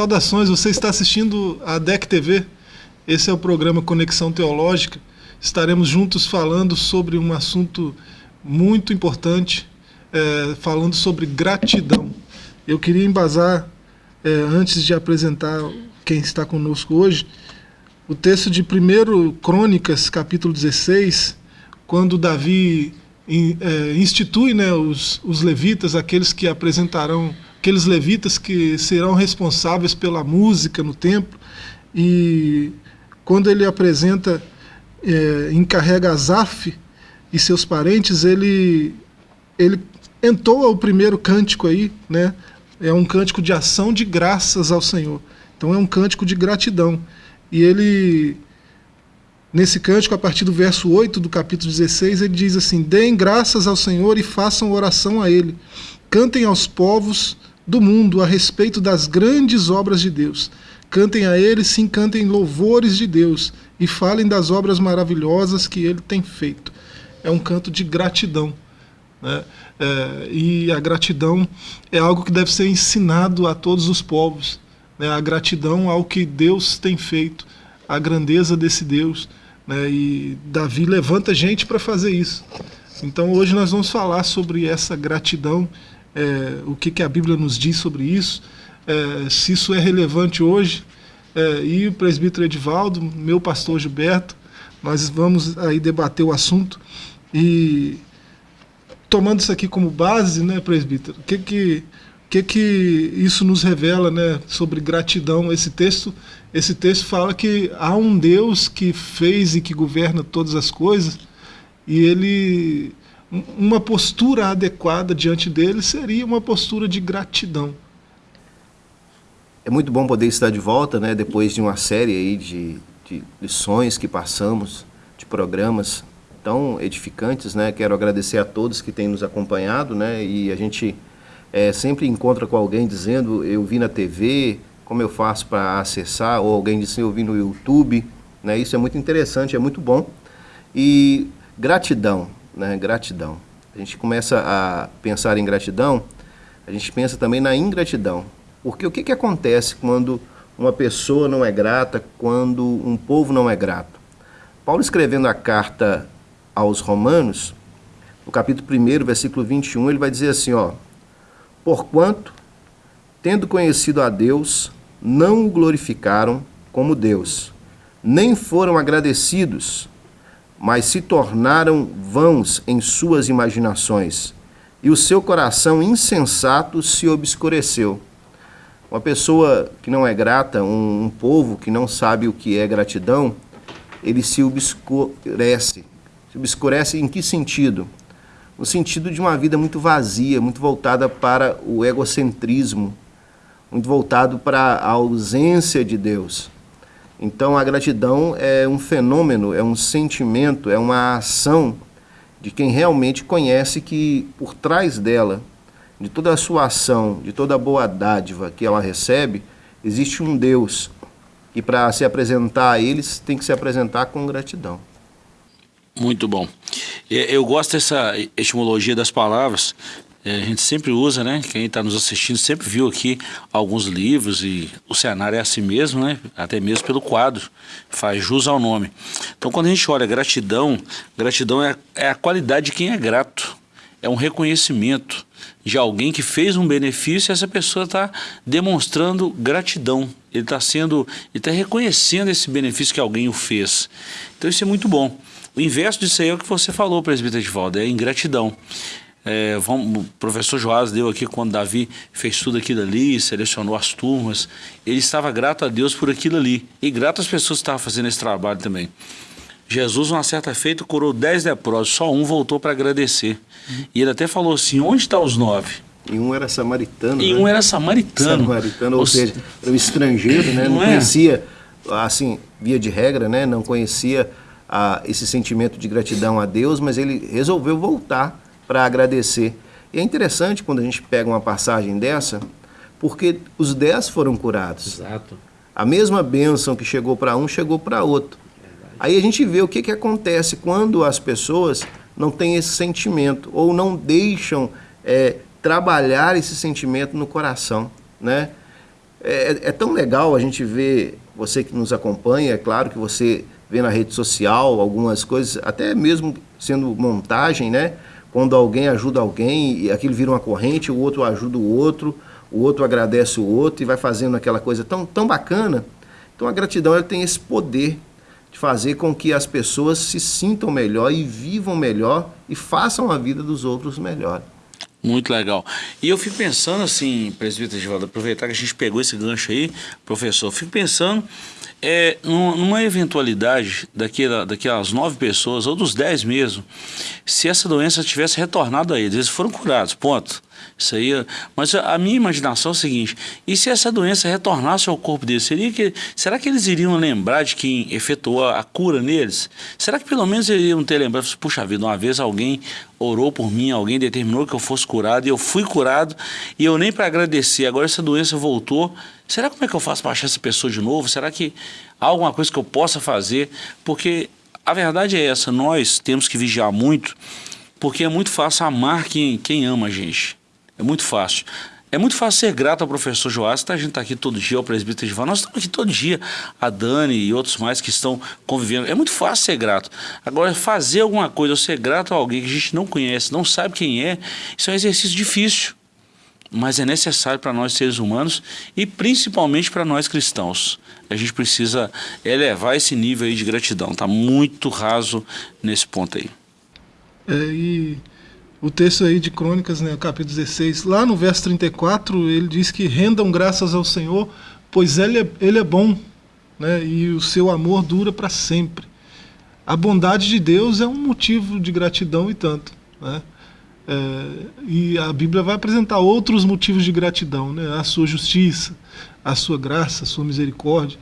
Saudações, você está assistindo a DEC TV. Esse é o programa Conexão Teológica. Estaremos juntos falando sobre um assunto muito importante, é, falando sobre gratidão. Eu queria embasar, é, antes de apresentar quem está conosco hoje, o texto de 1 Crônicas, capítulo 16, quando Davi é, institui né, os, os levitas, aqueles que apresentarão aqueles levitas que serão responsáveis pela música no templo. E quando ele apresenta, é, encarrega Azaf e seus parentes, ele, ele entoa o primeiro cântico aí, né? É um cântico de ação de graças ao Senhor. Então é um cântico de gratidão. E ele, nesse cântico, a partir do verso 8 do capítulo 16, ele diz assim: Deem graças ao Senhor e façam oração a Ele. Cantem aos povos do mundo a respeito das grandes obras de Deus. Cantem a Ele, sim, cantem louvores de Deus e falem das obras maravilhosas que Ele tem feito. É um canto de gratidão. Né? É, e a gratidão é algo que deve ser ensinado a todos os povos. Né? A gratidão ao que Deus tem feito, a grandeza desse Deus. Né? E Davi levanta gente para fazer isso. Então hoje nós vamos falar sobre essa gratidão é, o que, que a Bíblia nos diz sobre isso, é, se isso é relevante hoje. É, e o presbítero Edivaldo, meu pastor Gilberto, nós vamos aí debater o assunto e tomando isso aqui como base, né, presbítero, o que que, que que isso nos revela, né, sobre gratidão? Esse texto, esse texto fala que há um Deus que fez e que governa todas as coisas e ele uma postura adequada diante dele seria uma postura de gratidão. É muito bom poder estar de volta, né, depois de uma série aí de, de lições que passamos, de programas tão edificantes, né? Quero agradecer a todos que têm nos acompanhado, né? E a gente é, sempre encontra com alguém dizendo, eu vi na TV, como eu faço para acessar, ou alguém disse, eu vi no YouTube, né? Isso é muito interessante, é muito bom. E gratidão, né, gratidão. A gente começa a pensar em gratidão, a gente pensa também na ingratidão. Porque o que, que acontece quando uma pessoa não é grata, quando um povo não é grato? Paulo escrevendo a carta aos Romanos, no capítulo 1, versículo 21, ele vai dizer assim, ó, Porquanto, tendo conhecido a Deus, não o glorificaram como Deus, nem foram agradecidos, mas se tornaram vãos em suas imaginações, e o seu coração insensato se obscureceu. Uma pessoa que não é grata, um, um povo que não sabe o que é gratidão, ele se obscurece. Se obscurece em que sentido? No sentido de uma vida muito vazia, muito voltada para o egocentrismo, muito voltado para a ausência de Deus. Então a gratidão é um fenômeno, é um sentimento, é uma ação de quem realmente conhece que por trás dela, de toda a sua ação, de toda a boa dádiva que ela recebe, existe um Deus que para se apresentar a eles tem que se apresentar com gratidão. Muito bom. Eu gosto dessa etimologia das palavras, é, a gente sempre usa, né? Quem está nos assistindo sempre viu aqui alguns livros e o cenário é assim mesmo, né? Até mesmo pelo quadro, faz jus ao nome. Então quando a gente olha gratidão, gratidão é, é a qualidade de quem é grato. É um reconhecimento de alguém que fez um benefício e essa pessoa está demonstrando gratidão. Ele está sendo, ele está reconhecendo esse benefício que alguém o fez. Então isso é muito bom. O inverso disso aí é o que você falou, presbítero Edvaldo, é ingratidão. É, vamos, o professor Joás deu aqui quando Davi fez tudo aquilo ali, selecionou as turmas. Ele estava grato a Deus por aquilo ali. E grato às pessoas que estavam fazendo esse trabalho também. Jesus, uma certa feita, curou dez leprosos, só um voltou para agradecer. E ele até falou assim: onde estão os nove? E um era samaritano. E né? um era samaritano. Samaritano, ou, ou seja, era um estrangeiro, né? Não, não é? conhecia, assim, via de regra, né? Não conhecia ah, esse sentimento de gratidão a Deus, mas ele resolveu voltar para agradecer. E é interessante quando a gente pega uma passagem dessa, porque os dez foram curados. Exato. A mesma bênção que chegou para um, chegou para outro. Verdade. Aí a gente vê o que, que acontece quando as pessoas não têm esse sentimento ou não deixam é, trabalhar esse sentimento no coração, né? É, é, tão legal a gente ver, você que nos acompanha, é claro que você vê na rede social algumas coisas, até mesmo sendo montagem, né? Quando alguém ajuda alguém e aquilo vira uma corrente, o outro ajuda o outro, o outro agradece o outro e vai fazendo aquela coisa tão, tão bacana. Então a gratidão ela tem esse poder de fazer com que as pessoas se sintam melhor e vivam melhor e façam a vida dos outros melhor. Muito legal. E eu fico pensando assim, presbítero Givaldo, aproveitar que a gente pegou esse gancho aí, professor, fico pensando é, numa eventualidade daquela, daquelas nove pessoas, ou dos dez mesmo, se essa doença tivesse retornado a eles, eles foram curados, ponto. Isso aí, mas a minha imaginação é o seguinte: e se essa doença retornasse ao corpo deles, seria que, será que eles iriam lembrar de quem efetuou a cura neles? Será que pelo menos iriam ter lembrado, puxa vida, uma vez alguém orou por mim, alguém determinou que eu fosse curado, e eu fui curado, e eu nem para agradecer, agora essa doença voltou. Será como é que eu faço para achar essa pessoa de novo? Será que há alguma coisa que eu possa fazer? Porque a verdade é essa, nós temos que vigiar muito, porque é muito fácil amar quem, quem ama a gente. É muito fácil. É muito fácil ser grato ao professor Joás, tá? a gente está aqui todo dia, o presbítero Gival, nós estamos aqui todo dia, a Dani e outros mais que estão convivendo. É muito fácil ser grato. Agora, fazer alguma coisa ou ser grato a alguém que a gente não conhece, não sabe quem é, isso é um exercício difícil. Mas é necessário para nós seres humanos e principalmente para nós cristãos. A gente precisa elevar esse nível aí de gratidão. Está muito raso nesse ponto aí. É, e o texto aí de Crônicas, né, capítulo 16, lá no verso 34, ele diz que rendam graças ao Senhor, pois ele é, ele é bom, né, e o seu amor dura para sempre. A bondade de Deus é um motivo de gratidão e tanto. Né? É, e a Bíblia vai apresentar outros motivos de gratidão, né? a sua justiça, a sua graça, a sua misericórdia.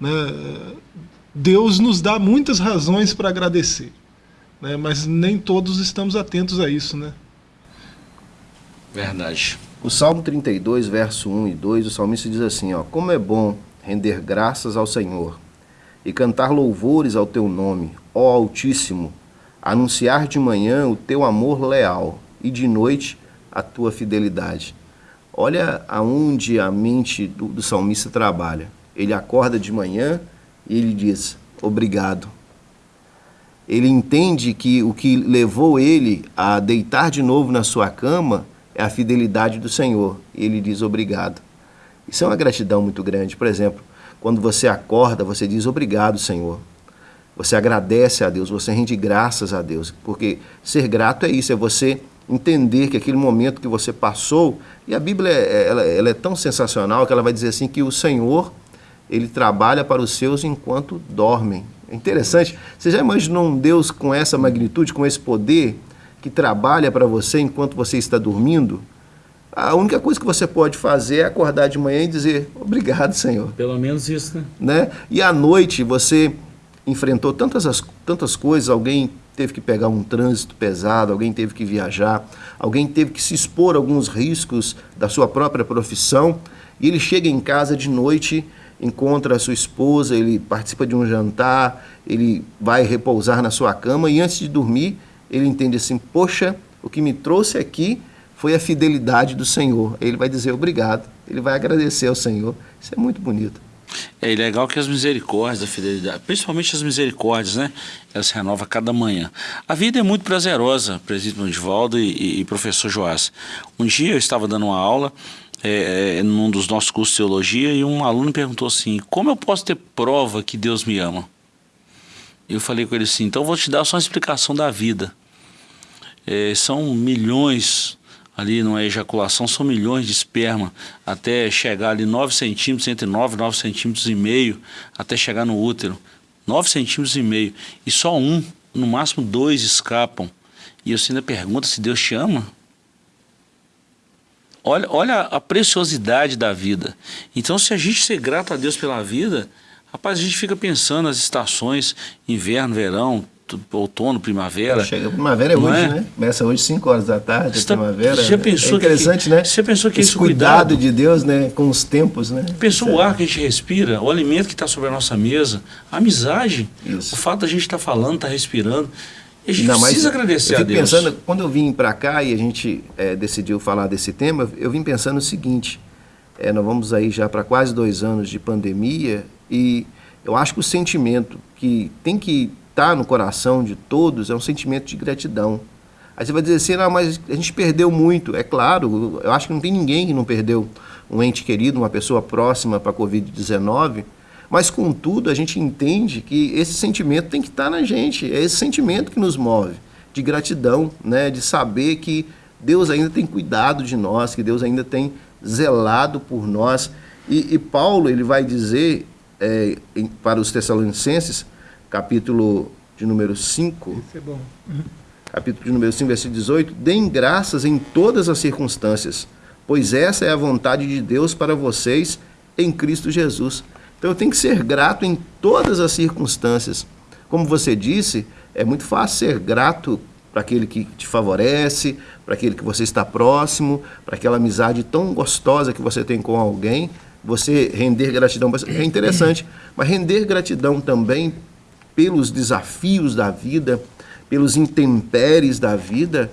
Né? Deus nos dá muitas razões para agradecer né? mas nem todos estamos atentos a isso. Né? Verdade. O Salmo 32, verso 1 e 2, o salmista diz assim, ó, Como é bom render graças ao Senhor e cantar louvores ao teu nome, ó Altíssimo, anunciar de manhã o teu amor leal e de noite a tua fidelidade. Olha aonde a mente do, do salmista trabalha. Ele acorda de manhã e ele diz, obrigado, ele entende que o que levou ele a deitar de novo na sua cama é a fidelidade do Senhor. E ele diz obrigado. Isso é uma gratidão muito grande. Por exemplo, quando você acorda, você diz obrigado, Senhor. Você agradece a Deus, você rende graças a Deus. Porque ser grato é isso, é você entender que aquele momento que você passou, e a Bíblia é, ela, ela é tão sensacional que ela vai dizer assim que o Senhor, ele trabalha para os seus enquanto dormem. Interessante. Você já imaginou um Deus com essa magnitude, com esse poder, que trabalha para você enquanto você está dormindo? A única coisa que você pode fazer é acordar de manhã e dizer obrigado, Senhor. Pelo menos isso, né? né? E à noite você enfrentou tantas, tantas coisas, alguém teve que pegar um trânsito pesado, alguém teve que viajar, alguém teve que se expor a alguns riscos da sua própria profissão, e ele chega em casa de noite encontra a sua esposa, ele participa de um jantar, ele vai repousar na sua cama e antes de dormir, ele entende assim: Poxa, o que me trouxe aqui foi a fidelidade do Senhor. Ele vai dizer obrigado, ele vai agradecer ao Senhor. Isso é muito bonito. É legal que as misericórdias, a fidelidade, principalmente as misericórdias, né? Elas se renovam cada manhã. A vida é muito prazerosa, presídio Divaldo e, e, e professor Joás. Um dia eu estava dando uma aula é, é, num dos nossos cursos de teologia e um aluno perguntou assim, como eu posso ter prova que Deus me ama? Eu falei com ele assim, então vou te dar só uma explicação da vida. É, são milhões ali numa ejaculação, são milhões de esperma até chegar ali 9 centímetros, entre 9 e 9 centímetros e meio, até chegar no útero. 9 centímetros e meio. E só um, no máximo dois escapam. E você ainda pergunta se Deus te ama? Olha, olha a preciosidade da vida. Então, se a gente ser grato a Deus pela vida, rapaz, a gente fica pensando nas estações, inverno, verão, outono, primavera. Chega, primavera é hoje, é? né? Começa hoje 5 horas da tarde, a primavera. Já pensou é interessante, que, né? Você pensou que esse cuidado, cuidado, de Deus, né, com os tempos, né? Pensou o ar que a gente respira, o alimento que está sobre a nossa mesa, a amizade, Isso. o fato da gente estar tá falando, estar tá respirando. E a gente Não, precisa agradecer a Deus. pensando, quando eu vim para cá e a gente é, decidiu falar desse tema, eu vim pensando o seguinte, É, nós vamos aí já para quase dois anos de pandemia e eu acho que o sentimento que tem que estar tá no coração de todos é um sentimento de gratidão. Aí você vai dizer assim, não, mas a gente perdeu muito. É claro, eu acho que não tem ninguém que não perdeu um ente querido, uma pessoa próxima para a Covid-19, mas contudo a gente entende que esse sentimento tem que estar tá na gente, é esse sentimento que nos move, de gratidão, né, de saber que Deus ainda tem cuidado de nós, que Deus ainda tem zelado por nós. E, e Paulo ele vai dizer é, em, para os Tessalonicenses, capítulo de número 5. Isso é bom. Capítulo de número 5, versículo 18: Deem graças em todas as circunstâncias, pois essa é a vontade de Deus para vocês em Cristo Jesus. Então eu tenho que ser grato em todas as circunstâncias. Como você disse, é muito fácil ser grato para aquele que te favorece, para aquele que você está próximo, para aquela amizade tão gostosa que você tem com alguém, você render gratidão é interessante, mas render gratidão também pelos desafios da vida, pelos intempéries da vida,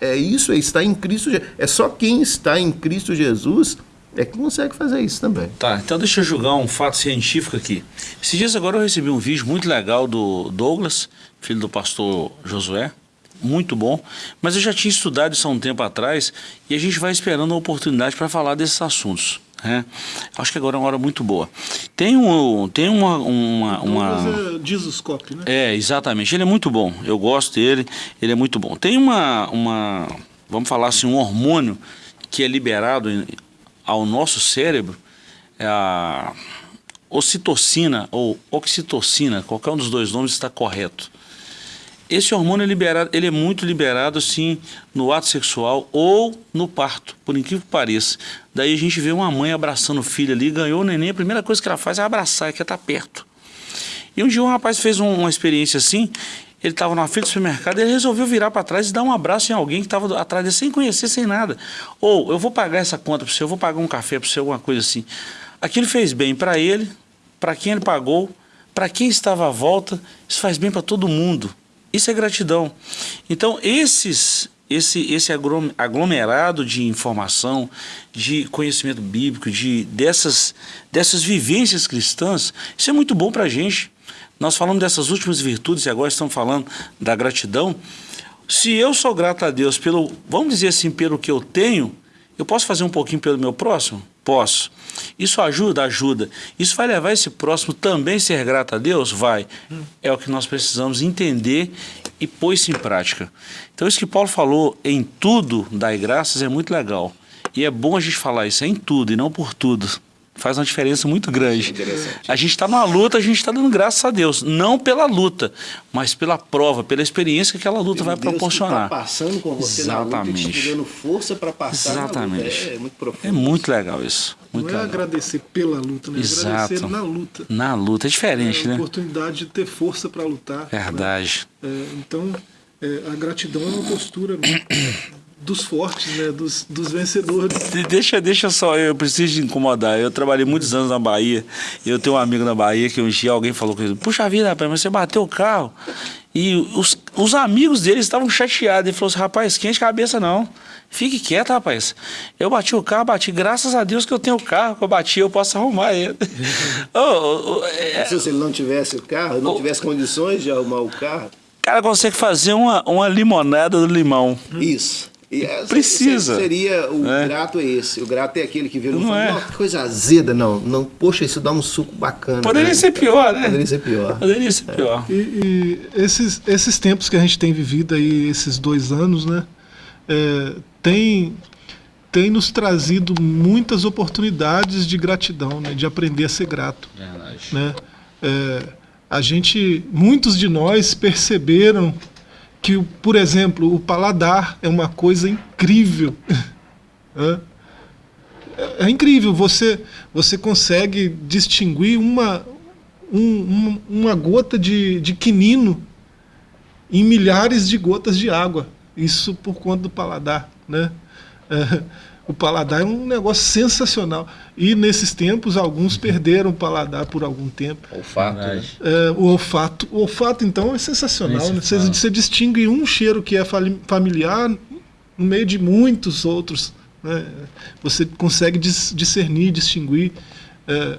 é isso, é estar em Cristo. É só quem está em Cristo Jesus é que consegue fazer isso também. Tá, então deixa eu julgar um fato científico aqui. Esses dias agora eu recebi um vídeo muito legal do Douglas, filho do pastor Josué, muito bom, mas eu já tinha estudado isso há um tempo atrás e a gente vai esperando a oportunidade para falar desses assuntos. Né? Acho que agora é uma hora muito boa. Tem, um, tem uma... uma, uma... É né? É, exatamente. Ele é muito bom. Eu gosto dele, ele é muito bom. Tem uma, uma vamos falar assim, um hormônio que é liberado ao nosso cérebro, é a ocitocina ou oxitocina, qualquer um dos dois nomes está correto. Esse hormônio é liberado, ele é muito liberado assim no ato sexual ou no parto, por incrível que pareça. Daí a gente vê uma mãe abraçando o filho ali, ganhou o neném, a primeira coisa que ela faz é abraçar, é que estar tá perto. E um dia um rapaz fez um, uma experiência assim, ele estava na fila do supermercado, ele resolveu virar para trás e dar um abraço em alguém que estava atrás dele, sem conhecer, sem nada. Ou, eu vou pagar essa conta para você, eu vou pagar um café para você, alguma coisa assim. Aquilo fez bem para ele, para quem ele pagou, para quem estava à volta, isso faz bem para todo mundo. Isso é gratidão. Então, esses, esse, esse aglomerado de informação, de conhecimento bíblico, de, dessas, dessas vivências cristãs, isso é muito bom para a gente. Nós falamos dessas últimas virtudes e agora estamos falando da gratidão. Se eu sou grato a Deus pelo, vamos dizer assim, pelo que eu tenho, eu posso fazer um pouquinho pelo meu próximo? Posso. Isso ajuda? Ajuda. Isso vai levar esse próximo também a ser grato a Deus? Vai. É o que nós precisamos entender e pôr isso em prática. Então isso que Paulo falou, em tudo dai graças, é muito legal. E é bom a gente falar isso, é em tudo e não por tudo faz uma diferença muito grande. A gente está numa luta, a gente está dando graças a Deus, não pela luta, mas pela prova, pela experiência que aquela luta vai Deus proporcionar. Que tá passando com você Exatamente. na luta, te dando força para passar. Exatamente. É, muito profundo. É muito legal isso. Muito não é legal. agradecer pela luta, né? É Exato. agradecer na luta. Na luta é diferente, é né? A oportunidade de ter força para lutar. Né? Verdade. Né? É, então, é, a gratidão é uma postura dos fortes, né? Dos, dos vencedores. Deixa, deixa só, eu preciso de incomodar. Eu trabalhei muitos anos na Bahia. E eu tenho um amigo na Bahia que um dia alguém falou com ele: Puxa vida, rapaz, mas você bateu o carro. E os, os amigos dele estavam chateados. Ele falou assim: Rapaz, quente cabeça não. Fique quieto, rapaz. Eu bati o carro, bati. Graças a Deus que eu tenho o carro que eu bati, eu posso arrumar ele. oh, oh, oh, é... Se ele não tivesse o carro, não tivesse condições de arrumar o carro. O cara consegue fazer uma, uma limonada do limão. Isso. Essa, Precisa. Seria o é. grato é esse. O grato é aquele que vê no não fala, é. coisa azeda, não. não. Poxa, isso dá um suco bacana. Poderia né? ser pior, né? Poderia ser pior. Poderia ser pior. É. E, e, esses, esses tempos que a gente tem vivido aí, esses dois anos, né? É, tem, tem nos trazido muitas oportunidades de gratidão, né? De aprender a ser grato. Verdade. Né? É, a gente, muitos de nós perceberam que, por exemplo, o paladar é uma coisa incrível. é, é, incrível, você, você consegue distinguir uma, um, uma gota de, de quinino em milhares de gotas de água. Isso por conta do paladar. Né? É, o paladar é um negócio sensacional. E nesses tempos, alguns perderam o paladar por algum tempo. Olfato, né? É, o olfato. O olfato, então, é sensacional. Né? Você, você, distingue um cheiro que é familiar no meio de muitos outros. Né? Você consegue discernir, distinguir. É,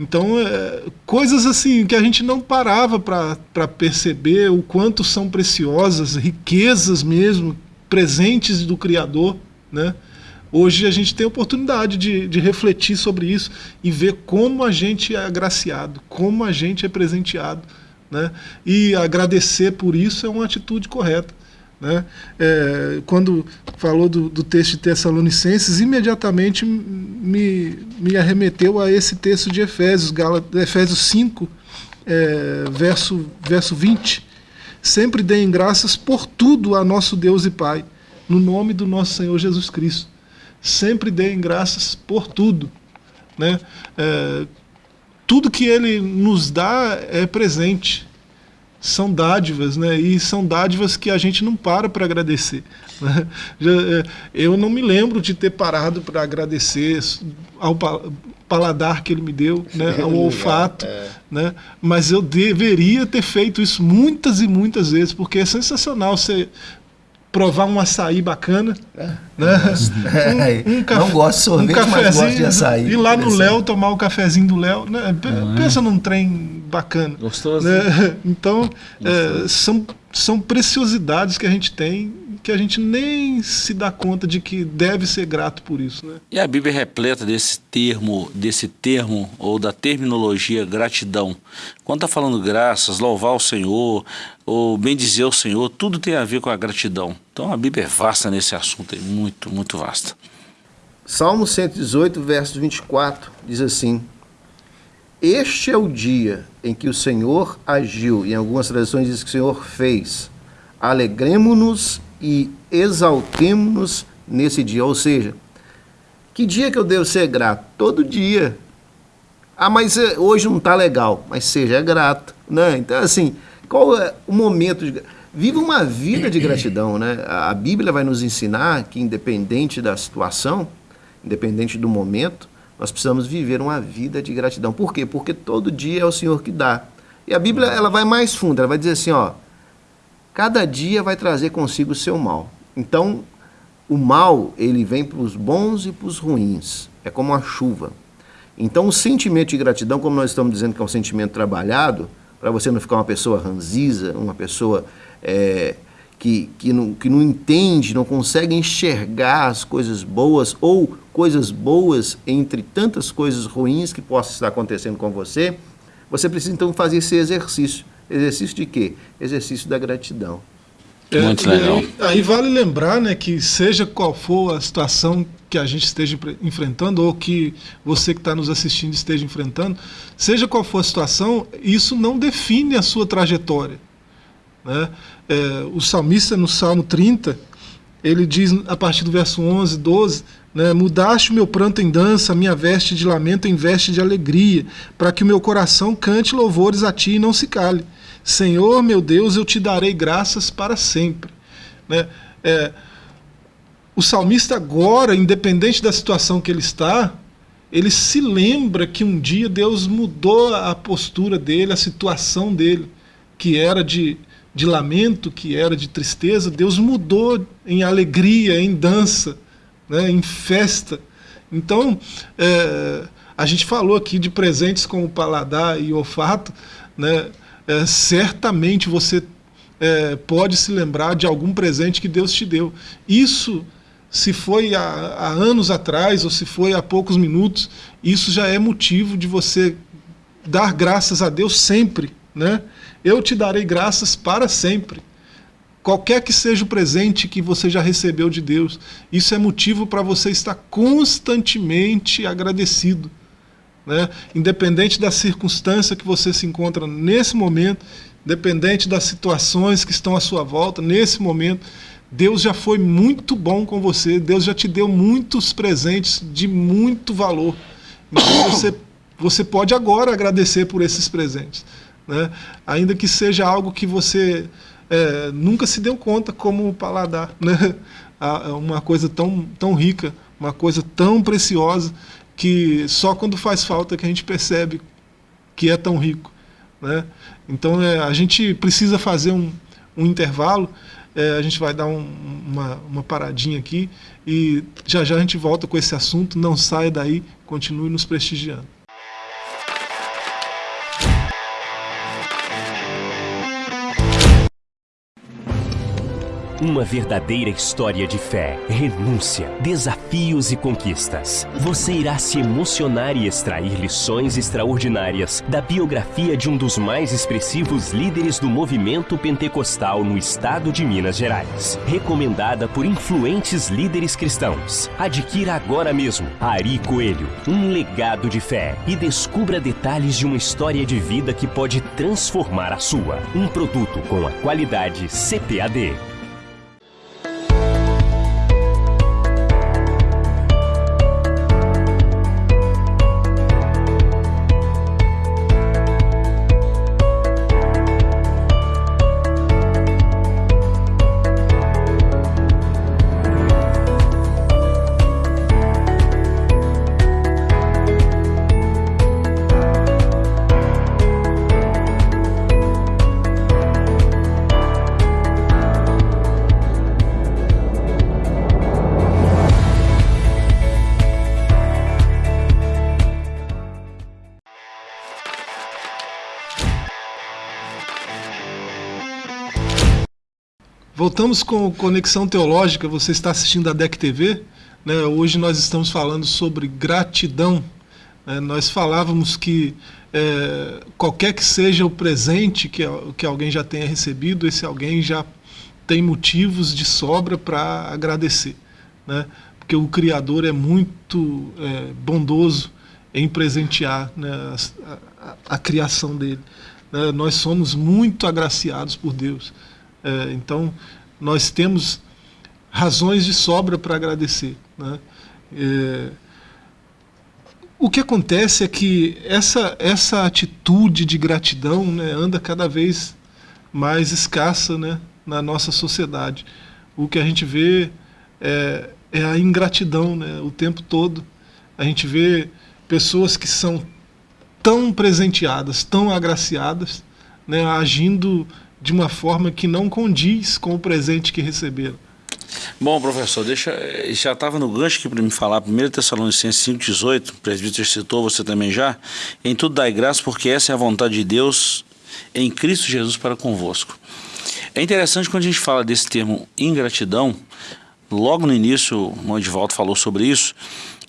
então, é, coisas assim que a gente não parava para perceber o quanto são preciosas, riquezas mesmo, presentes do Criador. Né? Hoje a gente tem a oportunidade de, de refletir sobre isso e ver como a gente é agraciado, como a gente é presenteado. Né? E agradecer por isso é uma atitude correta. Né? É, quando falou do, do, texto de Tessalonicenses, imediatamente me, me arremeteu a esse texto de Efésios, Efésios 5, é, verso, verso 20. Sempre deem graças por tudo a nosso Deus e Pai, no nome do nosso Senhor Jesus Cristo. Sempre deem graças por tudo. Né? É, tudo que Ele nos dá é presente são dádivas, né? E são dádivas que a gente não para para agradecer. Né? É, eu não me lembro de ter parado para agradecer ao paladar que ele me deu, né? ao olfato, é. né? Mas eu deveria ter feito isso muitas e muitas vezes, porque é sensacional você provar um açaí bacana. É, né? Um, um café, não gosto de sorvete, um mas gosto de açaí. Ir lá no Léo tomar o cafezinho do Léo. Né? Pensa num trem bacana. Gostoso. Né? Então, é, são, são preciosidades que a gente tem que a gente nem se dá conta de que deve ser grato por isso. Né? E a Bíblia é repleta desse termo, desse termo ou da terminologia gratidão. Quando está falando graças, louvar o Senhor, ou bendizer o Senhor, tudo tem a ver com a gratidão. Então a Bíblia é vasta nesse assunto, é muito, muito vasta. Salmo 118, verso 24, diz assim, Este é o dia em que o Senhor agiu, em algumas traduções diz que o Senhor fez. Alegremos-nos e exaltemos-nos nesse dia. Ou seja, que dia que eu devo ser grato? Todo dia. Ah, mas eh, hoje não está legal. Mas seja grato. Né? Então, assim, qual é o momento de... Viva uma vida de gratidão, né? A Bíblia vai nos ensinar que independente da situação, independente do momento, nós precisamos viver uma vida de gratidão. Por quê? Porque todo dia é o Senhor que dá. E a Bíblia ela vai mais fundo, ela vai dizer assim, ó, cada dia vai trazer consigo o seu mal. Então, o mal, ele vem para os bons e para os ruins. É como a chuva. Então, o sentimento de gratidão, como nós estamos dizendo que é um sentimento trabalhado, para você não ficar uma pessoa ranziza, uma pessoa é, que, que, não, que não entende, não consegue enxergar as coisas boas ou coisas boas entre tantas coisas ruins que possam estar acontecendo com você, você precisa então fazer esse exercício. Exercício de quê? Exercício da gratidão. É, Muito legal. Aí, aí, vale lembrar né, que seja qual for a situação que a gente esteja enfrentando ou que você que está nos assistindo esteja enfrentando, seja qual for a situação, isso não define a sua trajetória. Né? É, o salmista no Salmo 30, ele diz a partir do verso 11, 12, né, mudaste o meu pranto em dança, minha veste de lamento em veste de alegria, para que o meu coração cante louvores a ti e não se cale. Senhor, meu Deus, eu te darei graças para sempre. Né? É, o salmista agora, independente da situação que ele está, ele se lembra que um dia Deus mudou a postura dele, a situação dele, que era de, de lamento, que era de tristeza, Deus mudou em alegria, em dança, né, em festa. Então, é, a gente falou aqui de presentes como paladar e olfato, né, é, certamente você é, pode se lembrar de algum presente que Deus te deu. Isso, se foi há, há anos atrás ou se foi há poucos minutos, isso já é motivo de você dar graças a Deus sempre. Né? Eu te darei graças para sempre. Qualquer que seja o presente que você já recebeu de Deus, isso é motivo para você estar constantemente agradecido. Né? Independente da circunstância que você se encontra nesse momento, independente das situações que estão à sua volta, nesse momento, Deus já foi muito bom com você, Deus já te deu muitos presentes de muito valor. Então você, você pode agora agradecer por esses presentes. Né? Ainda que seja algo que você é, nunca se deu conta como o paladar. Né? Uma coisa tão, tão rica, uma coisa tão preciosa que só quando faz falta que a gente percebe que é tão rico. Né? Então é, a gente precisa fazer um, um intervalo É, a gente vai dar um, uma, uma paradinha aqui e já já a gente volta com esse assunto. Não saia daí, continue nos prestigiando. Uma verdadeira história de fé, renúncia, desafios e conquistas. Você irá se emocionar e extrair lições extraordinárias da biografia de um dos mais expressivos líderes do movimento pentecostal no estado de Minas Gerais. Recomendada por influentes líderes cristãos. Adquira agora mesmo Ari Coelho, um legado de fé e descubra detalhes de uma história de vida que pode transformar a sua. Um produto com a qualidade CPAD. Voltamos com Conexão Teológica, você está assistindo a DEC TV. Né? Hoje nós estamos falando sobre gratidão. Né? Nós falávamos que é, qualquer que seja o presente que, que alguém já tenha recebido, esse alguém já tem motivos de sobra para agradecer. Né? Porque o Criador é muito é, bondoso em presentear né, a, a, a, criação dele. Né? Nós somos muito agraciados por Deus. É, então, nós temos razões de sobra para agradecer. Né? É, o que acontece é que essa, essa atitude de gratidão né, anda cada vez mais escassa né, na nossa sociedade. O que a gente vê é, é a ingratidão né, o tempo todo. A gente vê pessoas que são tão presenteadas, tão agraciadas, né, agindo de uma forma que não condiz com o presente que receberam. Bom, professor, deixa, eh, já estava no gancho aqui para me falar, 1 Tessalonicenses 5,18, o presbítero citou, você também já, em tudo dai graça, porque essa é a vontade de Deus em Cristo Jesus para convosco. É interessante quando a gente fala desse termo ingratidão, logo no início, o Edivaldo falou sobre isso,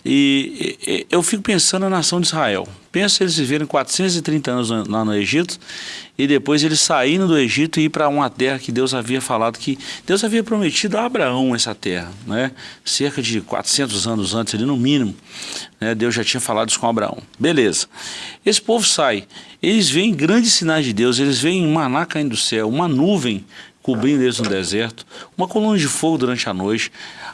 e, eu fico pensando na nação de Israel. Pensa eles viverem 430 anos lá no Egito e depois eles saírem do Egito e ir para uma terra que Deus havia falado que Deus havia prometido a Abraão essa terra, né? Cerca de 400 anos antes, ali no mínimo, né? Deus já tinha falado isso com Abraão. Beleza. Esse povo sai, eles veem grandes sinais de Deus, eles veem maná caindo do céu, uma nuvem cobrindo eles no deserto, uma coluna de fogo durante a noite.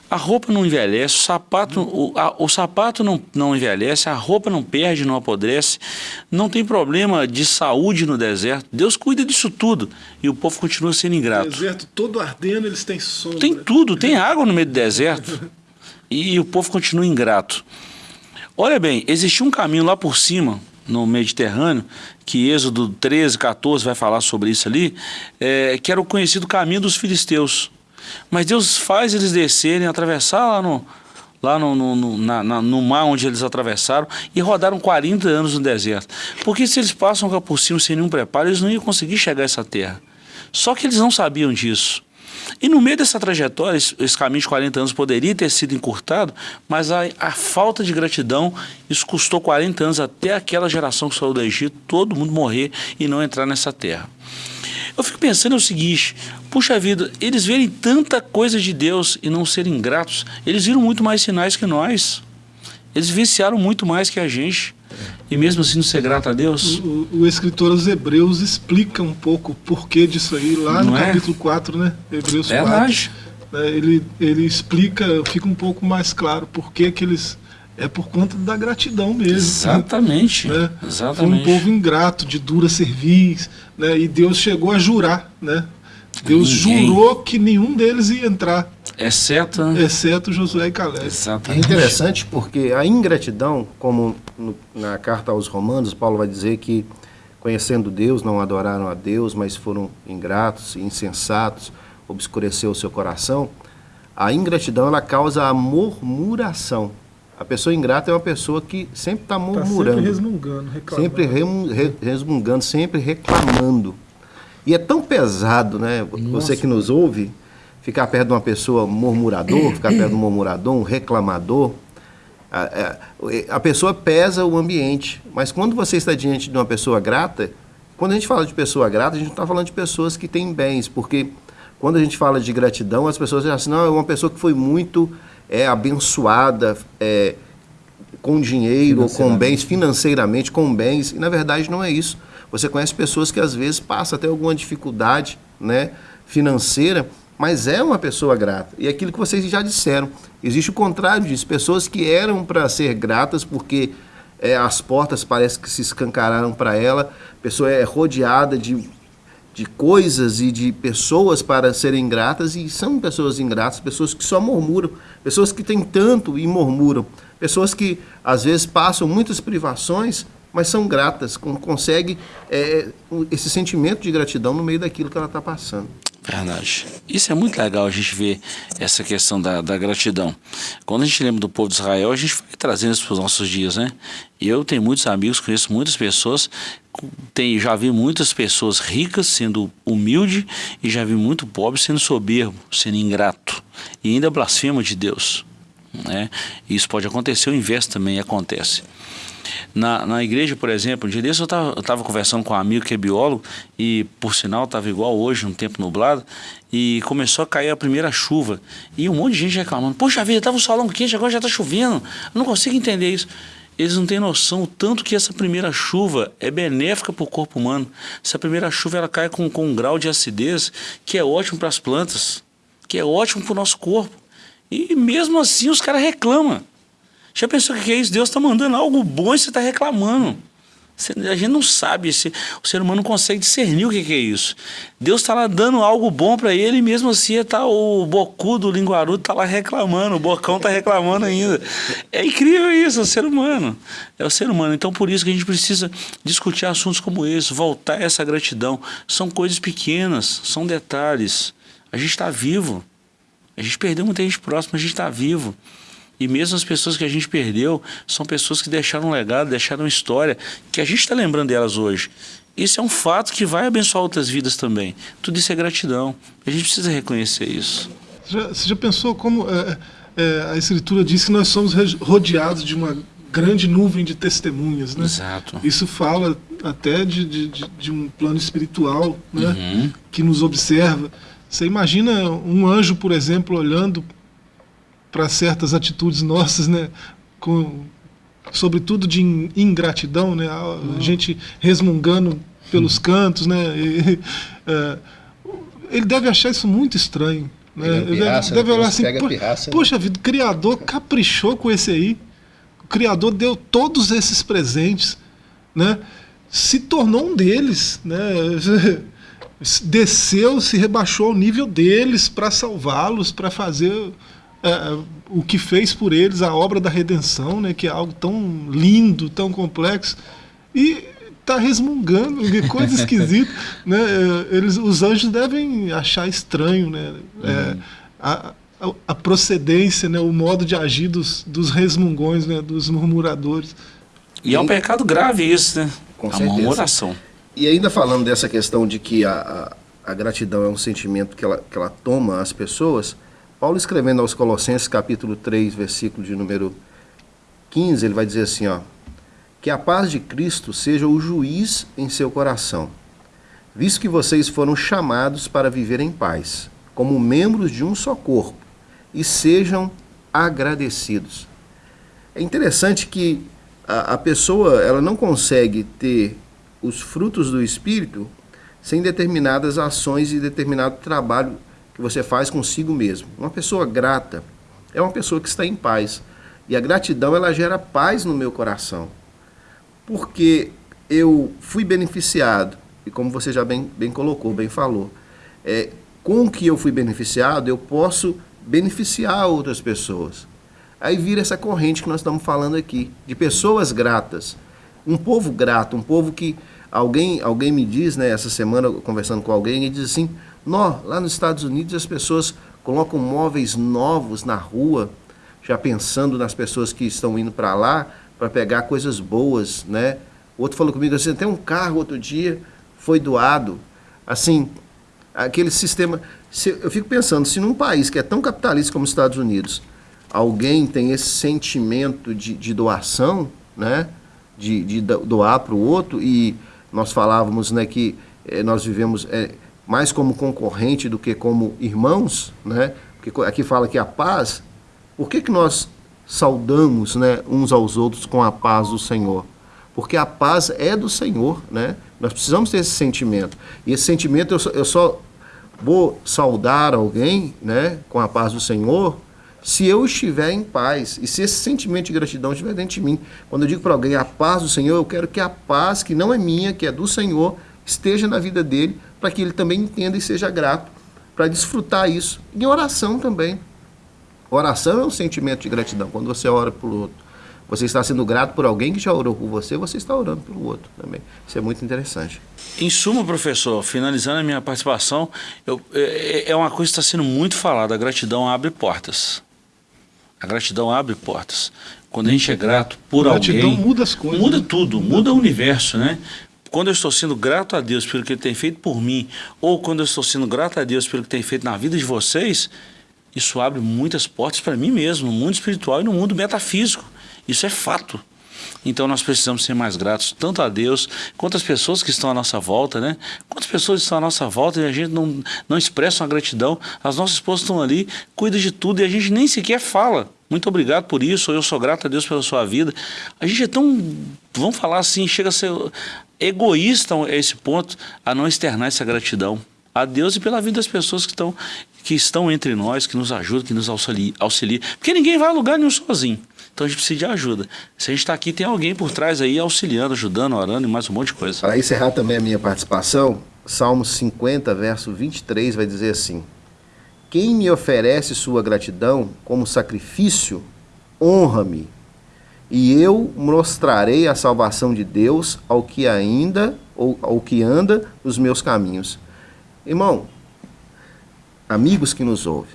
A roupa não envelhece, o sapato, o, a, o sapato não, não envelhece, a roupa não perde, não apodrece, não tem problema de saúde no deserto. Deus cuida disso tudo e o povo continua sendo ingrato. O deserto todo ardendo, eles têm sombra. Tem tudo, tem água no meio do deserto e o povo continua ingrato. Olha bem, existia um caminho lá por cima, no Mediterrâneo, que Êxodo 13, 14 vai falar sobre isso ali, é, que era o conhecido caminho dos filisteus. Mas Deus faz eles descerem, atravessar lá no, lá no, no, no, na, no mar onde eles atravessaram e rodaram 40 anos no deserto. Porque se eles passam por cima sem nenhum preparo, eles não iam conseguir chegar a essa terra. Só que eles não sabiam disso. E no meio dessa trajetória, esse, caminho de 40 anos poderia ter sido encurtado, mas a, a, falta de gratidão, isso custou 40 anos até aquela geração que saiu do Egito, todo mundo morrer e não entrar nessa terra. Eu fico pensando o seguinte, puxa vida, eles verem tanta coisa de Deus e não serem gratos, eles viram muito mais sinais que nós. Eles viciaram muito mais que a gente. E mesmo assim não ser grato a Deus? O, o, escritor aos Hebreus explica um pouco o porquê disso aí, lá no é? capítulo 4, né? Hebreus Verdade. 4. Né? Ele, ele explica, fica um pouco mais claro por que eles é por conta da gratidão mesmo. Exatamente. Né? Exatamente. Foi um povo ingrato, de dura cerviz, né? e Deus chegou a jurar. Né? Deus Ninguém. jurou que nenhum deles ia entrar. Exceto, exceto Josué e Caleb. Exatamente. É interessante porque a ingratidão, como no, na carta aos Romanos, Paulo vai dizer que conhecendo Deus, não adoraram a Deus, mas foram ingratos, insensatos, obscureceu o seu coração, a ingratidão ela causa a murmuração. A pessoa ingrata é uma pessoa que sempre está murmurando. Tá sempre resmungando, reclamando. Sempre re, resmungando, sempre reclamando. E é tão pesado, né? Nossa. Você que nos ouve, ficar perto de uma pessoa murmurador, ficar perto de um murmurador, um reclamador. A, a, a pessoa pesa o ambiente. Mas quando você está diante de uma pessoa grata, quando a gente fala de pessoa grata, a gente não está falando de pessoas que têm bens, porque quando a gente fala de gratidão, as pessoas dizem assim, não, é uma pessoa que foi muito é, abençoada é, com dinheiro, ou com bens, financeiramente, com bens, e na verdade não é isso. Você conhece pessoas que às vezes passam até alguma dificuldade né, financeira, mas é uma pessoa grata. E é aquilo que vocês já disseram, existe o contrário disso, pessoas que eram para ser gratas porque é, as portas parece que se escancararam para ela, a pessoa é rodeada de de coisas e de pessoas para serem gratas. E são pessoas ingratas, pessoas que só murmuram, pessoas que têm tanto e murmuram, pessoas que às vezes passam muitas privações, mas são gratas, conseguem é, esse sentimento de gratidão no meio daquilo que ela está passando. Verdade. Isso é muito legal a gente ver essa questão da, da gratidão. Quando a gente lembra do povo de Israel, a gente vai trazendo isso para os nossos dias, né? Eu tenho muitos amigos, conheço muitas pessoas, tem, já vi muitas pessoas ricas sendo humilde e já vi muito pobre sendo soberbo, sendo ingrato e ainda blasfema de Deus. Né? Isso pode acontecer, o inverso também acontece. Na, na igreja, por exemplo, um dia desse eu estava conversando com um amigo que é biólogo e, por sinal, estava igual hoje, um tempo nublado, e começou a cair a primeira chuva. E um monte de gente reclamando: Poxa vida, estava um solão quente, agora já está chovendo. Eu não consigo entender isso. Eles não têm noção o tanto que essa primeira chuva é benéfica para o corpo humano. Essa primeira chuva ela cai com, com um grau de acidez que é ótimo para as plantas, que é ótimo para o nosso corpo. E mesmo assim os caras reclamam. Já pensou o que é isso? Deus está mandando algo bom e você está reclamando. A gente não sabe, o ser humano não consegue discernir o que é isso. Deus está lá dando algo bom para ele e mesmo assim tá, o bocu do linguarudo está lá reclamando, o bocão está reclamando ainda. É incrível isso, é o ser humano. É o ser humano. Então por isso que a gente precisa discutir assuntos como esse, voltar a essa gratidão. São coisas pequenas, são detalhes. A gente está vivo. A gente perdeu muita gente próxima, a gente está vivo. E mesmo as pessoas que a gente perdeu são pessoas que deixaram um legado, deixaram história, que a gente está lembrando delas hoje. Isso é um fato que vai abençoar outras vidas também. Tudo isso é gratidão. A gente precisa reconhecer isso. Você já, você já pensou como é, é, a Escritura diz que nós somos rodeados de uma grande nuvem de testemunhas, né? Exato. Isso fala até de, de, de, de um plano espiritual, né? Uhum. Que nos observa. Você imagina um anjo, por exemplo, olhando para certas atitudes nossas, né? Com, sobretudo de ingratidão, né? A uhum. gente resmungando pelos uhum. cantos, né? E, é, ele deve achar isso muito estranho. Né? Ele pirraça, deve, deve olhar assim, pirraça, né? poxa vida, o Criador caprichou com esse aí. O Criador deu todos esses presentes, né? Se tornou um deles, né? Desceu, se rebaixou ao nível deles para salvá-los, para fazer é, é, o que fez por eles a obra da redenção, né, que é algo tão lindo, tão complexo, e está resmungando, que coisa esquisita. né? É, eles, os anjos devem achar estranho né? É, uhum. a, a, a, procedência, né? o modo de agir dos, dos resmungões, né? dos murmuradores. E é um pecado grave isso, né? Com a certeza. murmuração. E ainda falando dessa questão de que a, a, a gratidão é um sentimento que ela, que ela toma as pessoas, Paulo escrevendo aos Colossenses capítulo 3, versículo de número 15, ele vai dizer assim, ó: Que a paz de Cristo seja o juiz em seu coração, visto que vocês foram chamados para viver em paz, como membros de um só corpo, e sejam agradecidos. É interessante que a, a pessoa ela não consegue ter os frutos do Espírito sem determinadas ações e determinado trabalho que você faz consigo mesmo. Uma pessoa grata é uma pessoa que está em paz. E a gratidão ela gera paz no meu coração. Porque eu fui beneficiado, e como você já bem, bem colocou, bem falou, é, com o que eu fui beneficiado, eu posso beneficiar outras pessoas. Aí vira essa corrente que nós estamos falando aqui, de pessoas gratas. Um povo grato, um povo que alguém, alguém me diz, né, essa semana conversando com alguém, e diz assim: Nó, lá nos Estados Unidos as pessoas colocam móveis novos na rua, já pensando nas pessoas que estão indo para lá para pegar coisas boas, né? Outro falou comigo assim, tem um carro outro dia foi doado, assim, aquele sistema. Se, eu fico pensando, se num país que é tão capitalista como os Estados Unidos, alguém tem esse sentimento de, de doação, né? De, de doar para o outro, e nós falávamos né, que eh, nós vivemos eh, mais como concorrente do que como irmãos, né? Porque aqui fala que a paz, por que, que nós saudamos né, uns aos outros com a paz do Senhor? Porque a paz é do Senhor, né? Nós precisamos ter esse sentimento. E esse sentimento eu só, eu só vou saudar alguém né, com a paz do Senhor se eu estiver em paz e se esse sentimento de gratidão estiver dentro de mim. Quando eu digo para alguém a paz do Senhor, eu quero que a paz, que não é minha, que é do Senhor, esteja na vida dele, para que ele também entenda e seja grato, para desfrutar isso. E oração também. Oração é um sentimento de gratidão, quando você ora por outro. Você está sendo grato por alguém que já orou por você, você está orando pelo outro também. Isso é muito interessante. Em suma, professor, finalizando a minha participação, eu, é, é uma coisa que está sendo muito falada, a gratidão abre portas. A gratidão abre portas. Quando a gente é grato por a gratidão alguém... muda as coisas. Muda né? tudo, muda, muda o universo, né? Quando eu estou sendo grato a Deus pelo que Ele tem feito por mim, ou quando eu estou sendo grato a Deus pelo que tem feito na vida de vocês, isso abre muitas portas para mim mesmo, no mundo espiritual e no mundo metafísico. Isso é fato. Então nós precisamos ser mais gratos tanto a Deus quanto às pessoas que estão à nossa volta, né? Quantas pessoas estão à nossa volta e a gente não, não expressa uma gratidão, as nossas esposas estão ali, cuida de tudo e a gente nem sequer fala. Muito obrigado por isso, eu sou grato a Deus pela sua vida. A gente é tão, vamos falar assim, chega a ser egoísta a esse ponto, a não externar essa gratidão a Deus e pela vida das pessoas que estão, que estão entre nós, que nos ajudam, que nos. Auxilia. Porque ninguém vai a lugar nenhum sozinho. Então a gente precisa de ajuda. Se a gente está aqui, tem alguém por trás aí auxiliando, ajudando, orando e mais um monte de coisa. Para encerrar também a minha participação, Salmo 50, verso 23 vai dizer assim: Quem me oferece sua gratidão como sacrifício, honra-me, e eu mostrarei a salvação de Deus ao que ainda ou ao que anda nos meus caminhos. Irmão, amigos que nos ouvem,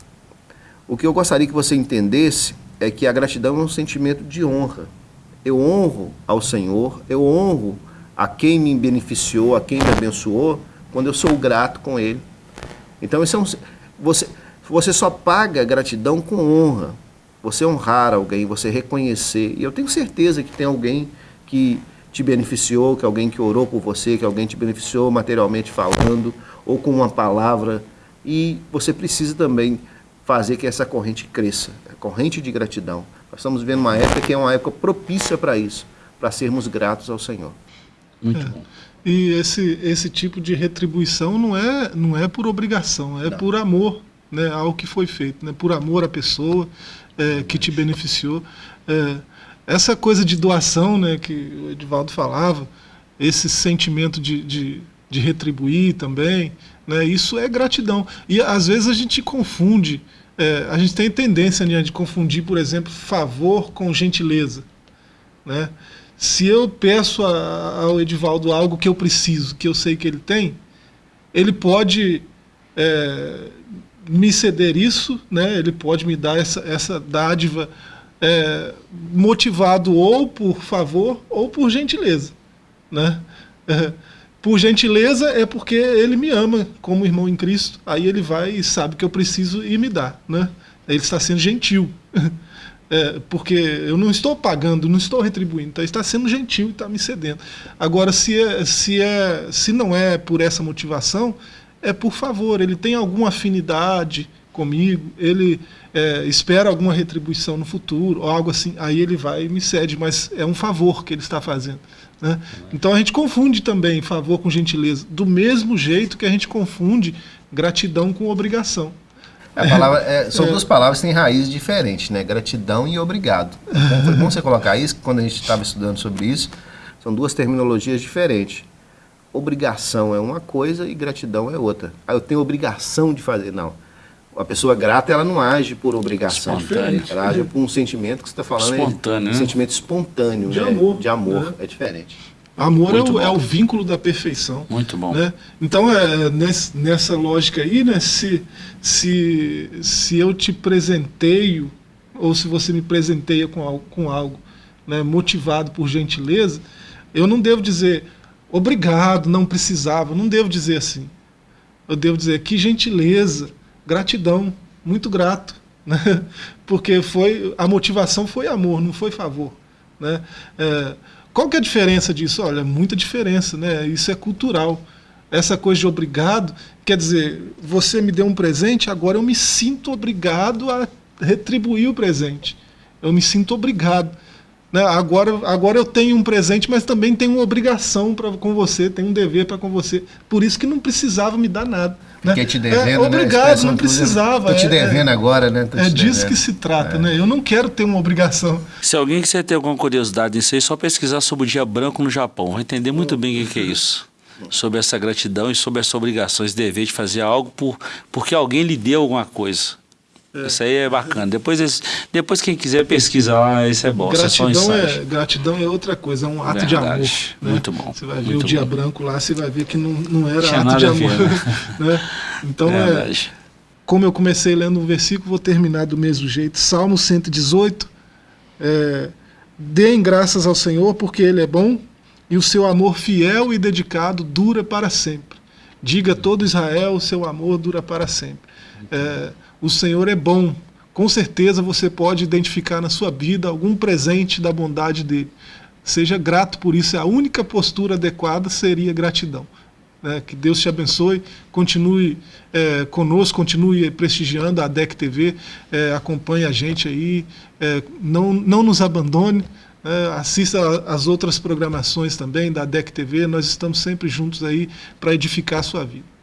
o que eu gostaria que você entendesse é que a gratidão é um sentimento de honra. Eu honro ao Senhor, eu honro a quem me beneficiou, a quem me abençoou, quando eu sou grato com Ele. Então, isso é um, você, você só paga gratidão com honra. Você honrar alguém, você reconhecer. E eu tenho certeza que tem alguém que te beneficiou, que alguém que orou por você, que alguém te beneficiou materialmente falando, ou com uma palavra. E você precisa também fazer que essa corrente cresça, a corrente de gratidão. Nós estamos vivendo uma época que é uma época propícia para isso, para sermos gratos ao Senhor. Muito é. bom. E esse, esse tipo de retribuição não é, não é por obrigação, é não. por amor né, ao que foi feito, né, por amor à pessoa é, que te beneficiou. É, essa coisa de doação né, que o Edivaldo falava, esse sentimento de, de, de retribuir também, né, isso é gratidão. E às vezes a gente confunde é, a gente tem tendência né, de confundir, por exemplo, favor com gentileza. Né? Se eu peço a, ao Edivaldo algo que eu preciso, que eu sei que ele tem, ele pode é, me ceder isso, né? ele pode me dar essa, essa dádiva é, motivado ou por favor ou por gentileza. Né? É, por gentileza é porque ele me ama como irmão em Cristo. Aí ele vai e sabe que eu preciso e me dá. Né? Ele está sendo gentil. É, porque eu não estou pagando, não estou retribuindo, então está sendo gentil e está me cedendo. Agora, se, é, se, é, se não é por essa motivação, é por favor, ele tem alguma afinidade comigo, ele é, espera alguma retribuição no futuro, ou algo assim, aí ele vai e me cede, mas é um favor que ele está fazendo. Né? Então a gente confunde também favor com gentileza, do mesmo jeito que a gente confunde gratidão com obrigação. Palavra, é, são é. duas palavras que têm raízes diferentes, né? Gratidão e obrigado. Então, foi bom você colocar isso, quando a gente estava estudando sobre isso, são duas terminologias diferentes. Obrigação é uma coisa e gratidão é outra. Ah, eu tenho obrigação de fazer. Não. A pessoa grata, ela não age por obrigação. Espontâneo. Ela age por um sentimento que você está falando. Espontâneo. É, um sentimento espontâneo. De né? amor. De amor. É, é diferente. Amor é o, é o, vínculo da perfeição. Muito bom. Né? Então, é, nesse, nessa lógica aí, né, se, se, se eu te presenteio, ou se você me presenteia com algo, com algo né, motivado por gentileza, eu não devo dizer obrigado, não precisava, não devo dizer assim. Eu devo dizer que gentileza, gratidão, muito grato. Né? Porque foi, a motivação foi amor, não foi favor. Né? É, qual que é a diferença disso? Olha, muita diferença, né? Isso é cultural. Essa coisa de obrigado, quer dizer, você me deu um presente, agora eu me sinto obrigado a retribuir o presente. Eu me sinto obrigado. Né? Agora, agora eu tenho um presente, mas também tenho uma obrigação pra, com você, tenho um dever para com você. Por isso que não precisava me dar nada. Né? Porque te devendo, é, né? obrigado, né? não precisava. Estou te é, devendo é, agora, né? Tô é disso devendo. que se trata, é. né? Eu não quero ter uma obrigação. Se alguém quiser ter alguma curiosidade nisso aí, só pesquisar sobre o dia branco no Japão. Vai entender muito bem o que, que é isso. Sobre essa gratidão e sobre essa obrigação, esse dever de fazer algo por, porque alguém lhe deu alguma coisa. É. Isso aí é bacana. Depois, depois quem quiser pesquisar lá, isso é bom. Gratidão, isso é, é, gratidão é outra coisa, é um ato Verdade. de amor. Né? Muito bom. Você vai ver o dia branco lá, você vai ver que não, não era Tinha ato de amor. Ver, né? né? Então, é, como eu comecei lendo um versículo, vou terminar do mesmo jeito. Salmo 118. É, Deem graças ao Senhor, porque Ele é bom, e o seu amor fiel e dedicado dura para sempre. Diga todo Israel, o seu amor dura para sempre. É, o Senhor é bom. Com certeza você pode identificar na sua vida algum presente da bondade dele. Seja grato por isso. A única postura adequada seria gratidão. Né? Que Deus te abençoe, continue é, conosco, continue prestigiando a DEC TV, é, acompanhe a gente aí, é, não, não nos abandone. É, assista as outras programações também da DEC TV, nós estamos sempre juntos aí para edificar a sua vida.